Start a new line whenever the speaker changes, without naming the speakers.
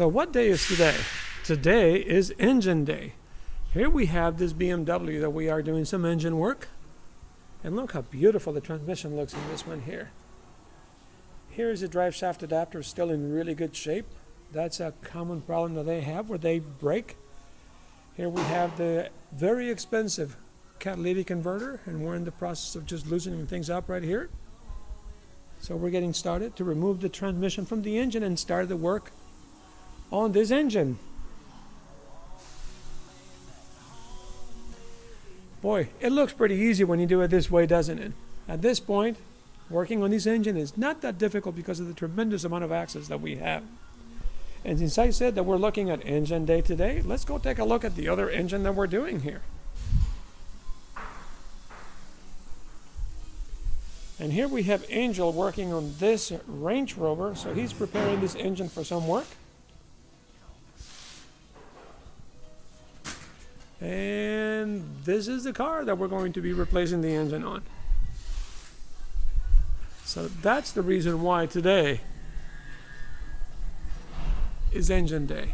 So what day is today? Today is engine day. Here we have this BMW that we are doing some engine work. And look how beautiful the transmission looks in this one here. Here's the drive shaft adapter still in really good shape. That's a common problem that they have where they break. Here we have the very expensive catalytic converter and we're in the process of just loosening things up right here. So we're getting started to remove the transmission from the engine and start the work on this engine. Boy, it looks pretty easy when you do it this way, doesn't it? At this point, working on this engine is not that difficult because of the tremendous amount of access that we have. And since I said that we're looking at engine day today, let's go take a look at the other engine that we're doing here. And here we have Angel working on this Range Rover, so he's preparing this engine for some work. And this is the car that we're going to be replacing the engine on. So that's the reason why today is engine day.